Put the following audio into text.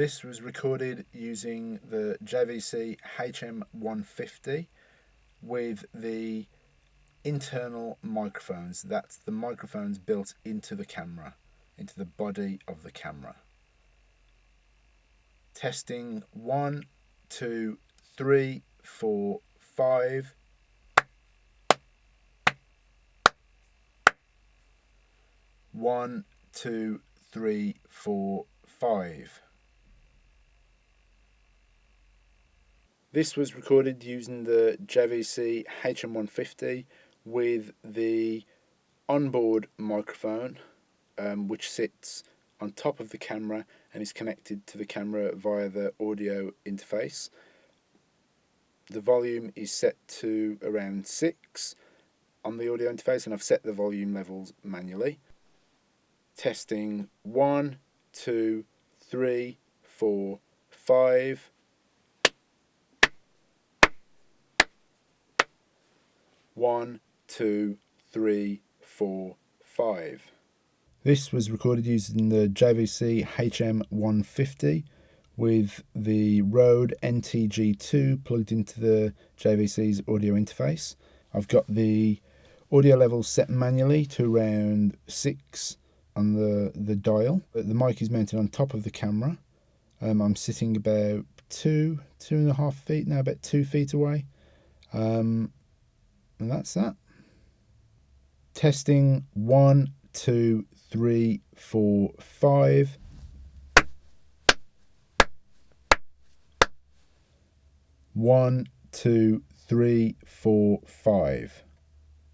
This was recorded using the JVC HM150 with the internal microphones. That's the microphones built into the camera, into the body of the camera. Testing one, two, three, four, five. One, two, three, four, five. This was recorded using the JVC HM150 with the onboard microphone um, which sits on top of the camera and is connected to the camera via the audio interface. The volume is set to around 6 on the audio interface and I've set the volume levels manually. Testing one, two, three, four, five. One, two, three, four, five. This was recorded using the JVC HM150 with the Rode NTG2 plugged into the JVC's audio interface. I've got the audio levels set manually to around 6 on the, the dial. The mic is mounted on top of the camera. Um, I'm sitting about two, two and a half feet now, about two feet away. Um, and that's that. Testing one, two, three, four, five. One, two, three, four, five.